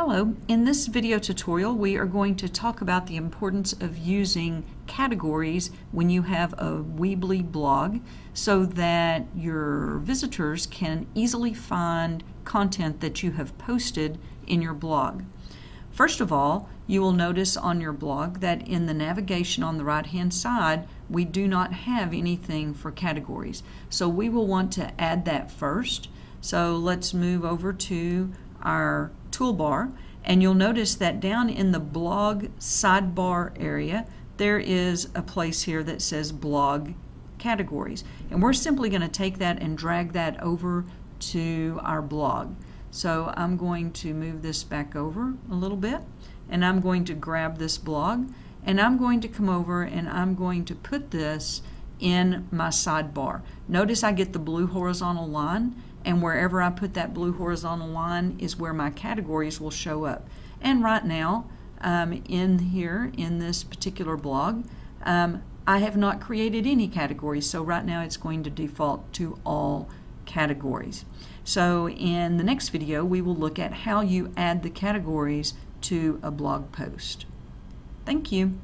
Hello, in this video tutorial we are going to talk about the importance of using categories when you have a Weebly blog so that your visitors can easily find content that you have posted in your blog. First of all, you will notice on your blog that in the navigation on the right hand side we do not have anything for categories. So we will want to add that first. So let's move over to our toolbar and you'll notice that down in the blog sidebar area there is a place here that says blog categories and we're simply going to take that and drag that over to our blog so I'm going to move this back over a little bit and I'm going to grab this blog and I'm going to come over and I'm going to put this in my sidebar. Notice I get the blue horizontal line and wherever I put that blue horizontal line is where my categories will show up. And right now, um, in here, in this particular blog, um, I have not created any categories, so right now it's going to default to all categories. So in the next video, we will look at how you add the categories to a blog post. Thank you.